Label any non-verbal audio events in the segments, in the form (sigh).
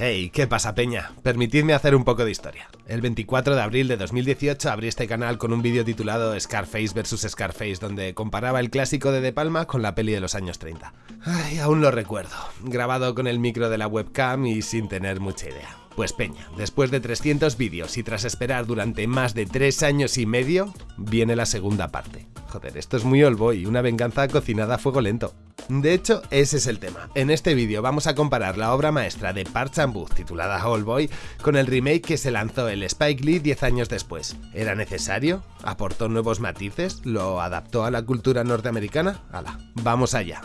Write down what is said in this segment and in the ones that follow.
Hey, ¿qué pasa peña? Permitidme hacer un poco de historia. El 24 de abril de 2018 abrí este canal con un vídeo titulado Scarface vs Scarface, donde comparaba el clásico de De Palma con la peli de los años 30. Ay, aún lo recuerdo, grabado con el micro de la webcam y sin tener mucha idea. Pues peña, después de 300 vídeos y tras esperar durante más de 3 años y medio, viene la segunda parte. Joder, esto es muy old boy, una venganza cocinada a fuego lento. De hecho, ese es el tema. En este vídeo vamos a comparar la obra maestra de Park Chan-wook titulada Old Boy con el remake que se lanzó el Spike Lee 10 años después. ¿Era necesario? ¿Aportó nuevos matices? ¿Lo adaptó a la cultura norteamericana? ¡Hala! ¡Vamos allá!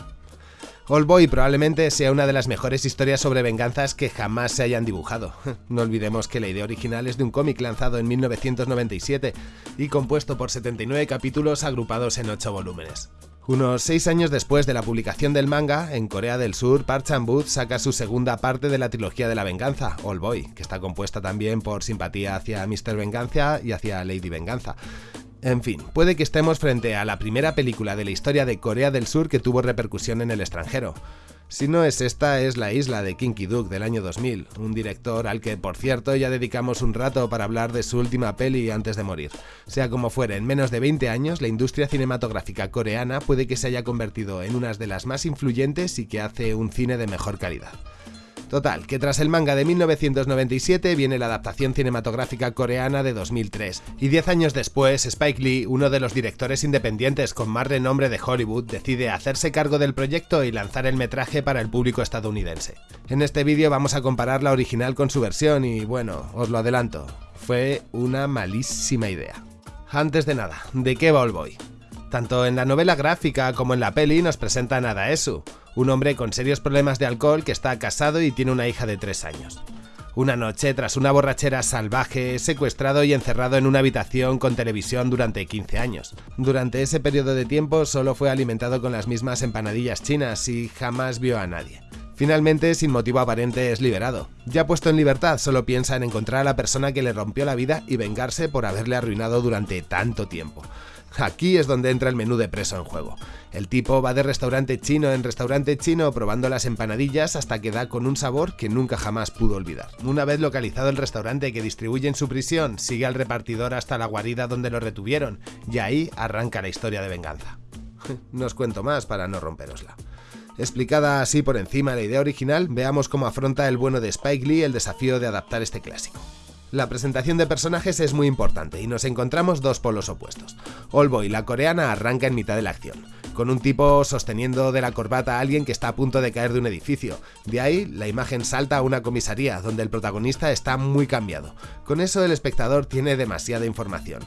All Boy probablemente sea una de las mejores historias sobre venganzas que jamás se hayan dibujado. (laughs) No olvidemos que la idea original es de un cómic lanzado en 1997 y compuesto por 79 capítulos agrupados en 8 volúmenes. Unos seis años después de la publicación del manga, en Corea del Sur, Park Chan-wook saca su segunda parte de la trilogía de la venganza, All Boy, que está compuesta también por simpatía hacia Mr. Venganza y hacia Lady Venganza. En fin, puede que estemos frente a la primera película de la historia de Corea del Sur que tuvo repercusión en el extranjero. Si no es esta, es La isla de Kinky Duke del año 2000, un director al que, por cierto, ya dedicamos un rato para hablar de su última peli antes de morir. Sea como fuere, en menos de 20 años, la industria cinematográfica coreana puede que se haya convertido en una de las más influyentes y que hace un cine de mejor calidad. Total, que tras el manga de 1997 viene la adaptación cinematográfica coreana de 2003, y 10 años después Spike Lee, uno de los directores independientes con más renombre de Hollywood, decide hacerse cargo del proyecto y lanzar el metraje para el público estadounidense. En este vídeo vamos a comparar la original con su versión y bueno, os lo adelanto, fue una malísima idea. Antes de nada, ¿de qué va All? Tanto en la novela gráfica como en la peli nos presentan a Daesu, un hombre con serios problemas de alcohol que está casado y tiene una hija de 3 años. Una noche, tras una borrachera salvaje, es secuestrado y encerrado en una habitación con televisión durante 15 años. Durante ese periodo de tiempo solo fue alimentado con las mismas empanadillas chinas y jamás vio a nadie. Finalmente, sin motivo aparente, es liberado. Ya puesto en libertad, solo piensa en encontrar a la persona que le rompió la vida y vengarse por haberle arruinado durante tanto tiempo. Aquí es donde entra el menú de preso en juego. El tipo va de restaurante chino en restaurante chino probando las empanadillas hasta que da con un sabor que nunca jamás pudo olvidar. Una vez localizado el restaurante que distribuye en su prisión, sigue al repartidor hasta la guarida donde lo retuvieron y ahí arranca la historia de venganza. (laughs) no os cuento más para no romperosla. Explicada así por encima la idea original, veamos cómo afronta el bueno de Spike Lee el desafío de adaptar este clásico. La presentación de personajes es muy importante y nos encontramos dos polos opuestos. Boy, la coreana, arranca en mitad de la acción, con un tipo sosteniendo de la corbata a alguien que está a punto de caer de un edificio. De ahí, la imagen salta a una comisaría, donde el protagonista está muy cambiado. Con eso el espectador tiene demasiada información.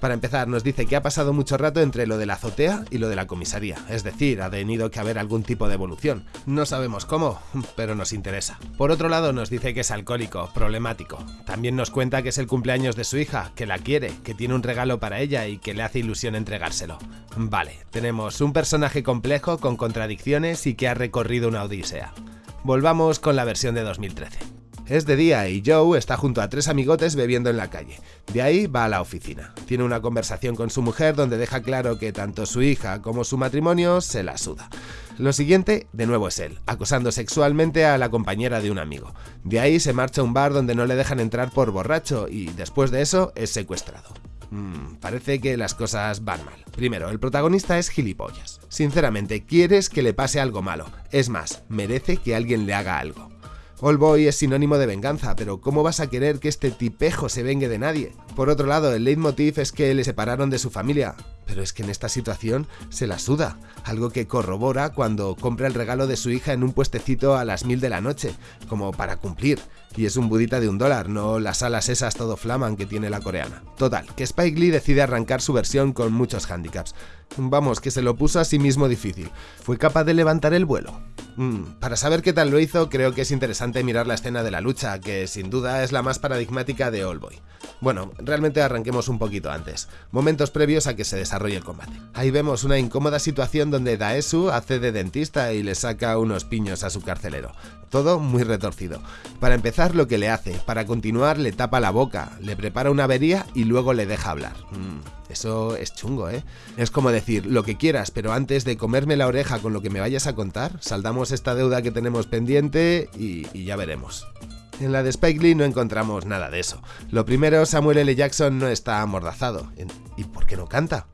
Para empezar, nos dice que ha pasado mucho rato entre lo de la azotea y lo de la comisaría, es decir, ha tenido que haber algún tipo de evolución. No sabemos cómo, pero nos interesa. Por otro lado, nos dice que es alcohólico, problemático. También nos cuenta que es el cumpleaños de su hija, que la quiere, que tiene un regalo para ella y que le hace ilusión entregárselo. Vale, tenemos un personaje complejo con contradicciones y que ha recorrido una odisea. Volvamos con la versión de 2013. Es de día y Joe está junto a tres amigotes bebiendo en la calle. De ahí va a la oficina. Tiene una conversación con su mujer donde deja claro que tanto su hija como su matrimonio se la suda. Lo siguiente, de nuevo es él, acosando sexualmente a la compañera de un amigo. De ahí se marcha a un bar donde no le dejan entrar por borracho y después de eso es secuestrado. Hmm, parece que las cosas van mal. Primero, el protagonista es gilipollas. Sinceramente, quieres que le pase algo malo. Es más, merece que alguien le haga algo. All Boy es sinónimo de venganza, pero ¿cómo vas a querer que este tipejo se vengue de nadie? Por otro lado, el leitmotiv es que le separaron de su familia, pero es que en esta situación se la suda, algo que corrobora cuando compra el regalo de su hija en un puestecito a las mil de la noche, como para cumplir, y es un budita de un dólar, no las alas esas todo flaman que tiene la coreana. Total, que Spike Lee decide arrancar su versión con muchos handicaps. Vamos, que se lo puso a sí mismo difícil. ¿Fue capaz de levantar el vuelo? Mm, para saber qué tal lo hizo, creo que es interesante mirar la escena de la lucha, que sin duda es la más paradigmática de Boy. Bueno, realmente arranquemos un poquito antes, momentos previos a que se desarrolle el combate. Ahí vemos una incómoda situación donde Daesu hace de dentista y le saca unos piños a su carcelero. Todo muy retorcido. Para empezar lo que le hace, para continuar le tapa la boca, le prepara una avería y luego le deja hablar. Mm. Eso es chungo, ¿eh? Es como decir, lo que quieras, pero antes de comerme la oreja con lo que me vayas a contar, saldamos esta deuda que tenemos pendiente y, y ya veremos. En la de Spike Lee no encontramos nada de eso. Lo primero, Samuel L. Jackson no está amordazado. ¿Y por qué no canta?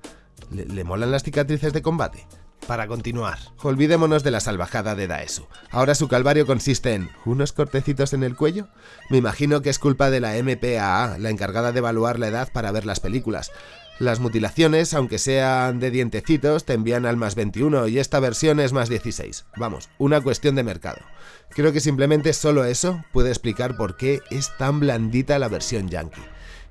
¿Le, ¿Le, molan las cicatrices de combate? Para continuar, olvidémonos de la salvajada de Daesu. Ahora su calvario consiste en unos cortecitos en el cuello. Me imagino que es culpa de la MPAA, la encargada de evaluar la edad para ver las películas. Las mutilaciones, aunque sean de dientecitos, te envían al más 21 y esta versión es más 16. Vamos, una cuestión de mercado. Creo que simplemente solo eso puede explicar por qué es tan blandita la versión yankee.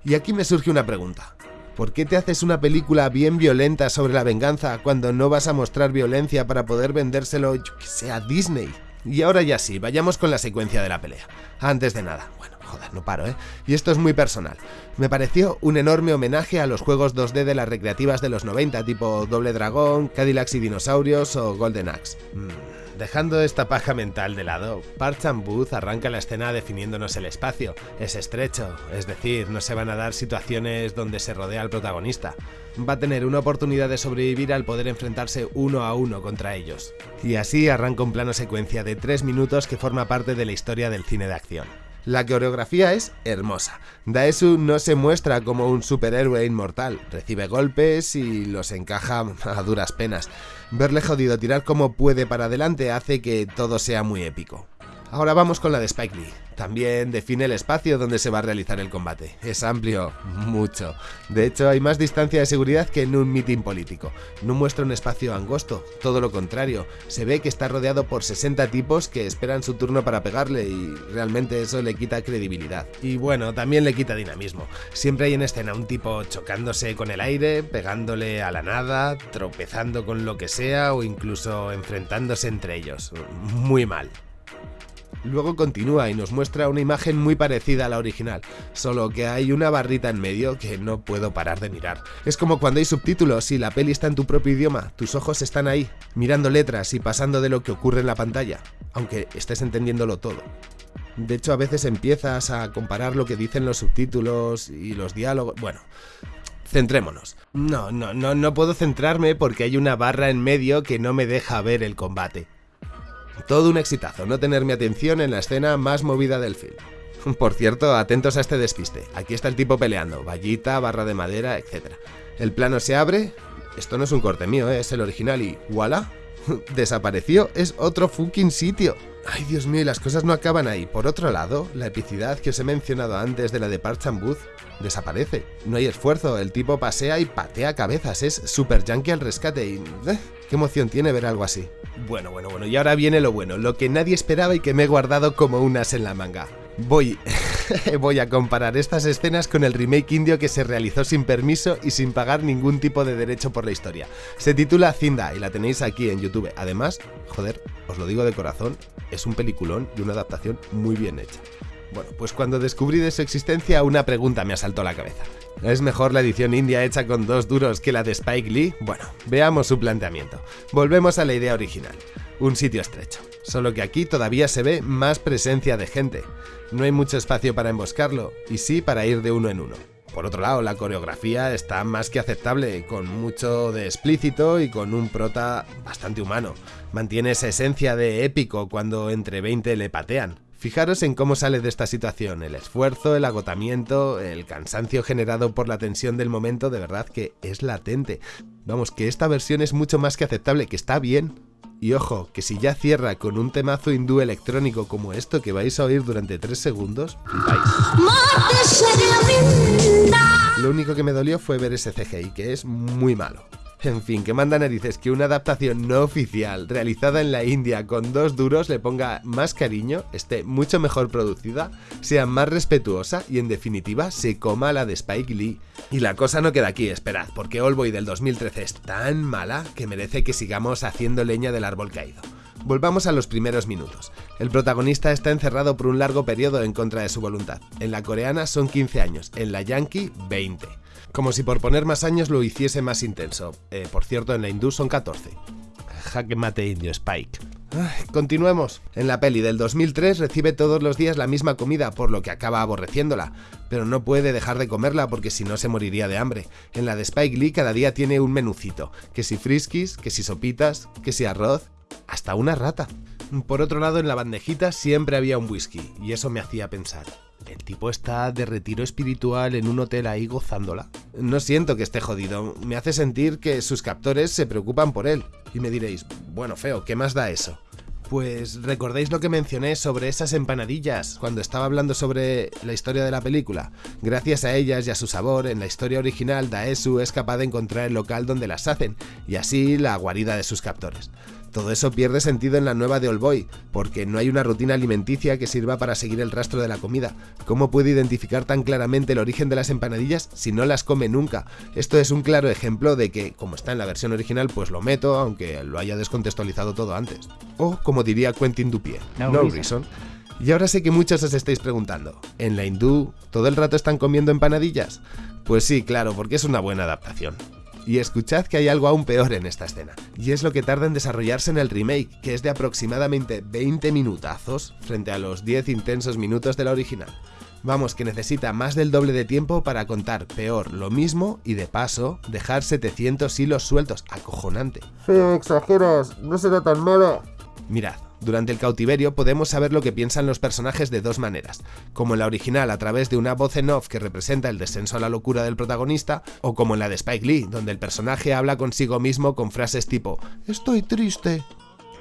Y aquí me surge una pregunta. ¿Por qué te haces una película bien violenta sobre la venganza cuando no vas a mostrar violencia para poder vendérselo, yo que sé, a Disney? Y ahora ya sí, vayamos con la secuencia de la pelea. Antes de nada, bueno, joder, no paro, ¿eh? Y esto es muy personal. Me pareció un enorme homenaje a los juegos 2D de las recreativas de los 90, tipo Doble Dragón, Cadillacs y Dinosaurios o Golden Axe. Mm. Dejando esta paja mental de lado, Parchan Booth arranca la escena definiéndonos el espacio. Es estrecho, es decir, no se van a dar situaciones donde se rodea al protagonista. Va a tener una oportunidad de sobrevivir al poder enfrentarse uno a uno contra ellos. Y así arranca un plano secuencia de 3 minutos que forma parte de la historia del cine de acción. La coreografía es hermosa. Daesu no se muestra como un superhéroe inmortal, recibe golpes y los encaja a duras penas. Verle jodido tirar como puede para adelante hace que todo sea muy épico. Ahora vamos con la de Spike Lee. También define el espacio donde se va a realizar el combate. Es amplio, mucho. De hecho, hay más distancia de seguridad que en un mitin político. No muestra un espacio angosto, todo lo contrario. Se ve que está rodeado por 60 tipos que esperan su turno para pegarle y realmente eso le quita credibilidad. Y bueno, también le quita dinamismo. Siempre hay en escena un tipo chocándose con el aire, pegándole a la nada, tropezando con lo que sea o incluso enfrentándose entre ellos. Muy mal. Luego continúa y nos muestra una imagen muy parecida a la original, solo que hay una barrita en medio que no puedo parar de mirar. Es como cuando hay subtítulos y la peli está en tu propio idioma, tus ojos están ahí, mirando letras y pasando de lo que ocurre en la pantalla, aunque estés entendiéndolo todo. De hecho, a veces empiezas a comparar lo que dicen los subtítulos y los diálogos... Bueno, centrémonos. No, no, no, no puedo centrarme porque hay una barra en medio que no me deja ver el combate. Todo un exitazo, no tener mi atención en la escena más movida del film. (laughs) Por cierto, atentos a este despiste. Aquí está el tipo peleando, vallita, barra de madera, etc. El plano se abre. Esto no es un corte mío, ¿eh? es el original y ¡voilà! (laughs) Desapareció, es otro fucking sitio. Ay, Dios mío, las cosas no acaban ahí. Por otro lado, la epicidad que os he mencionado antes de la de Parchan Booth desaparece. No hay esfuerzo, el tipo pasea y patea cabezas, es super yankee al rescate y... ¿Qué emoción tiene ver algo así? Bueno, bueno, bueno, y ahora viene lo bueno, lo que nadie esperaba y que me he guardado como un as en la manga. Voy... (laughs) voy a comparar estas escenas con el remake indio que se realizó sin permiso y sin pagar ningún tipo de derecho por la historia. Se titula Zinda y la tenéis aquí en YouTube. Además, joder, os lo digo de corazón, es un peliculón y una adaptación muy bien hecha. Bueno, pues cuando descubrí de su existencia una pregunta me asaltó la cabeza. ¿Es mejor la edición india hecha con dos duros que la de Spike Lee? Bueno, veamos su planteamiento. Volvemos a la idea original. Un sitio estrecho. Solo que aquí todavía se ve más presencia de gente. No hay mucho espacio para emboscarlo, y sí para ir de uno en uno. Por otro lado, la coreografía está más que aceptable, con mucho de explícito y con un prota bastante humano. Mantiene esa esencia de épico cuando entre 20 le patean. Fijaros en cómo sale de esta situación, el esfuerzo, el agotamiento, el cansancio generado por la tensión del momento, de verdad que es latente. Vamos, que esta versión es mucho más que aceptable, que está bien. Y ojo, que si ya cierra con un temazo hindú electrónico como esto que vais a oír durante 3 segundos, Lo único que me dolió fue ver ese CGI, que es muy malo. En fin, que manda narices que una adaptación no oficial realizada en la India con dos duros le ponga más cariño, esté mucho mejor producida, sea más respetuosa y en definitiva se coma la de Spike Lee. Y la cosa no queda aquí, esperad, porque Oldboy del 2013 es tan mala que merece que sigamos haciendo leña del árbol caído. Volvamos a los primeros minutos. El protagonista está encerrado por un largo periodo en contra de su voluntad. En la coreana son 15 años, en la yankee 20. Como si por poner más años lo hiciese más intenso. Eh, por cierto, en la hindú son 14. Jaque mate indio, Spike. continuemos. En la peli del 2003 recibe todos los días la misma comida, por lo que acaba aborreciéndola, pero no puede dejar de comerla porque si no se moriría de hambre. En la de Spike Lee cada día tiene un menucito, que si friskies, que si sopitas, que si arroz, hasta una rata. Por otro lado, en la bandejita siempre había un whisky, y eso me hacía pensar. El tipo está de retiro espiritual en un hotel ahí gozándola. No siento que esté jodido, me hace sentir que sus captores se preocupan por él. Y me diréis, bueno, feo, ¿qué más da eso? Pues recordáis lo que mencioné sobre esas empanadillas cuando estaba hablando sobre la historia de la película. Gracias a ellas y a su sabor, en la historia original Daesu es capaz de encontrar el local donde las hacen y así la guarida de sus captores. Todo eso pierde sentido en la nueva de Boy, porque no hay una rutina alimenticia que sirva para seguir el rastro de la comida. ¿Cómo puede identificar tan claramente el origen de las empanadillas si no las come nunca? Esto es un claro ejemplo de que, como está en la versión original, pues lo meto, aunque lo haya descontextualizado todo antes. O, como diría Quentin Dupier, no, reason. Y ahora sé que muchos os estáis preguntando, ¿en la hindú todo el rato están comiendo empanadillas? Pues sí, claro, porque es una buena adaptación. Y escuchad que hay algo aún peor en esta escena, y es lo que tarda en desarrollarse en el remake, que es de aproximadamente 20 minutazos frente a los 10 intensos minutos de la original. Vamos, que necesita más del doble de tiempo para contar peor lo mismo y de paso dejar 700 hilos sueltos, acojonante. Feo, exageras, no será tan malo. Mirad, durante el cautiverio podemos saber lo que piensan los personajes de dos maneras, como en la original a través de una voz en off que representa el descenso a la locura del protagonista, o como en la de Spike Lee, donde el personaje habla consigo mismo con frases tipo Estoy triste.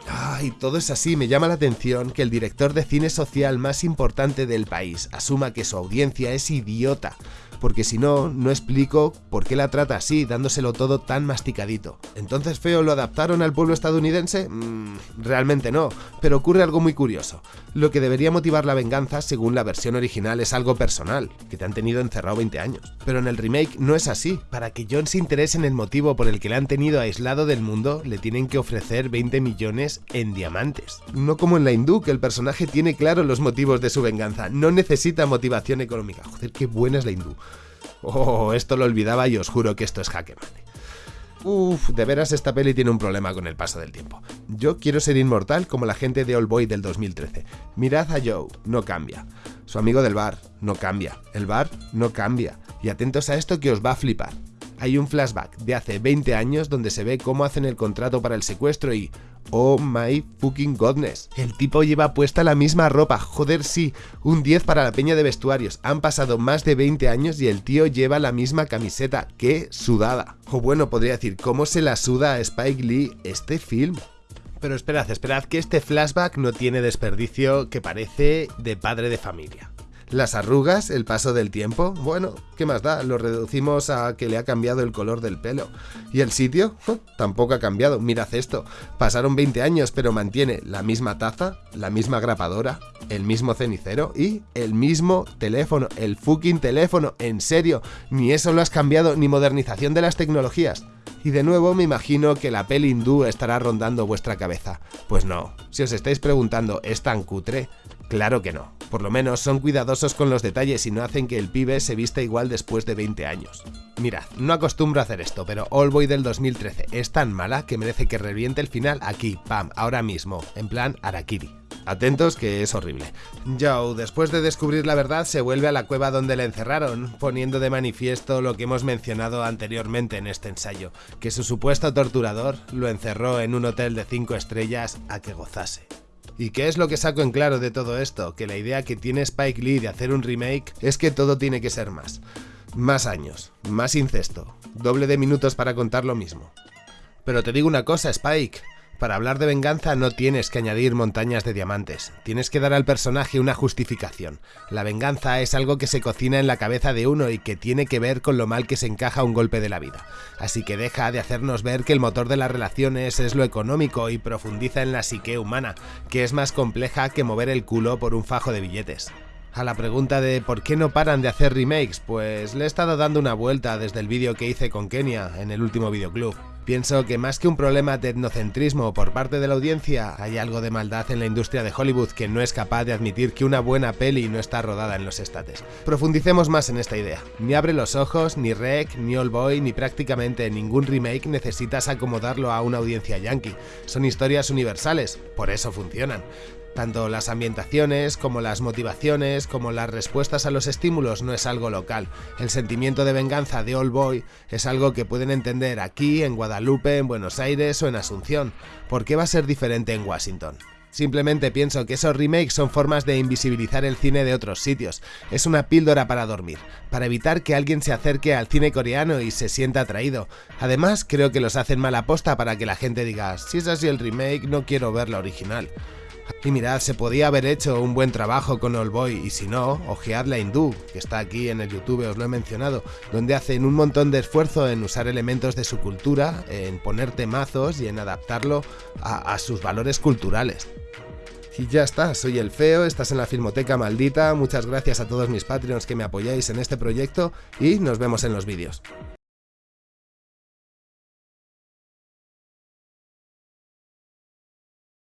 Ay, todo es así, me llama la atención que el director de cine social más importante del país asuma que su audiencia es idiota, porque si no, no explico por qué la trata así, dándoselo todo tan masticadito. ¿Entonces Feo lo adaptaron al pueblo estadounidense? Mm, realmente no, pero ocurre algo muy curioso. Lo que debería motivar la venganza, según la versión original, es algo personal, que te han tenido encerrado 20 años. Pero en el remake no es así. Para que John se interese en el motivo por el que le han tenido aislado del mundo, le tienen que ofrecer 20 millones en diamantes. No como en la hindú, que el personaje tiene claro los motivos de su venganza, no necesita motivación económica. Joder, qué buena es la hindú. Oh, esto lo olvidaba y os juro que esto es jaque mate. Uf, de veras esta peli tiene un problema con el paso del tiempo. Yo quiero ser inmortal como la gente de All Boy del 2013. Mirad a Joe, no cambia. Su amigo del bar, no cambia. El bar, no cambia. Y atentos a esto que os va a flipar. Hay un flashback de hace 20 años donde se ve cómo hacen el contrato para el secuestro y Oh my fucking godness. El tipo lleva puesta la misma ropa. Joder, sí. Un 10 para la peña de vestuarios. Han pasado más de 20 años y el tío lleva la misma camiseta. ¡Qué sudada! O bueno, podría decir, ¿cómo se la suda a Spike Lee este film? Pero esperad, esperad que este flashback no tiene desperdicio que parece de padre de familia. Las arrugas, el paso del tiempo, bueno, ¿qué más da? Lo reducimos a que le ha cambiado el color del pelo. ¿Y el sitio? Tampoco ha cambiado, mirad esto. Pasaron 20 años, pero mantiene la misma taza, la misma grapadora, el mismo cenicero y el mismo teléfono, el fucking teléfono, en serio, ni eso lo has cambiado, ni modernización de las tecnologías. Y de nuevo me imagino que la peli hindú estará rondando vuestra cabeza. Pues no, si os estáis preguntando, ¿es tan cutre? Claro que no. Por lo menos son cuidadosos con los detalles y no hacen que el pibe se vista igual después de 20 años. Mirad, no acostumbro a hacer esto, pero All Boy del 2013 es tan mala que merece que reviente el final aquí, pam, ahora mismo, en plan Arakiri. Atentos que es horrible. Joe, después de descubrir la verdad, se vuelve a la cueva donde le encerraron, poniendo de manifiesto lo que hemos mencionado anteriormente en este ensayo, que su supuesto torturador lo encerró en un hotel de 5 estrellas a que gozase. ¿Y qué es lo que saco en claro de todo esto? Que la idea que tiene Spike Lee de hacer un remake es que todo tiene que ser más. Más años, más incesto, doble de minutos para contar lo mismo. Pero te digo una cosa, Spike, para hablar de venganza no tienes que añadir montañas de diamantes, tienes que dar al personaje una justificación. La venganza es algo que se cocina en la cabeza de uno y que tiene que ver con lo mal que se encaja un golpe de la vida. Así que deja de hacernos ver que el motor de las relaciones es lo económico y profundiza en la psique humana, que es más compleja que mover el culo por un fajo de billetes. A la pregunta de por qué no paran de hacer remakes, pues le he estado dando una vuelta desde el vídeo que hice con Kenia en el último videoclub. Pienso que más que un problema de etnocentrismo por parte de la audiencia, hay algo de maldad en la industria de Hollywood que no es capaz de admitir que una buena peli no está rodada en los estates. Profundicemos más en esta idea. Ni Abre los Ojos, ni Rec, ni All Boy, ni prácticamente ningún remake necesitas acomodarlo a una audiencia yankee. Son historias universales, por eso funcionan. Tanto las ambientaciones como las motivaciones como las respuestas a los estímulos no es algo local. El sentimiento de venganza de Old Boy es algo que pueden entender aquí, en Guadalupe, en Buenos Aires o en Asunción. ¿Por qué va a ser diferente en Washington? Simplemente pienso que esos remakes son formas de invisibilizar el cine de otros sitios. Es una píldora para dormir, para evitar que alguien se acerque al cine coreano y se sienta atraído. Además, creo que los hacen mala posta para que la gente diga, si es así el remake, no quiero ver la original. Y mirad, se podía haber hecho un buen trabajo con Boy y si no, ojead la hindú, que está aquí en el YouTube, os lo he mencionado, donde hacen un montón de esfuerzo en usar elementos de su cultura, en poner temazos y en adaptarlo a, a sus valores culturales. Y ya está, soy el feo, estás en la Filmoteca Maldita, muchas gracias a todos mis Patreons que me apoyáis en este proyecto y nos vemos en los vídeos.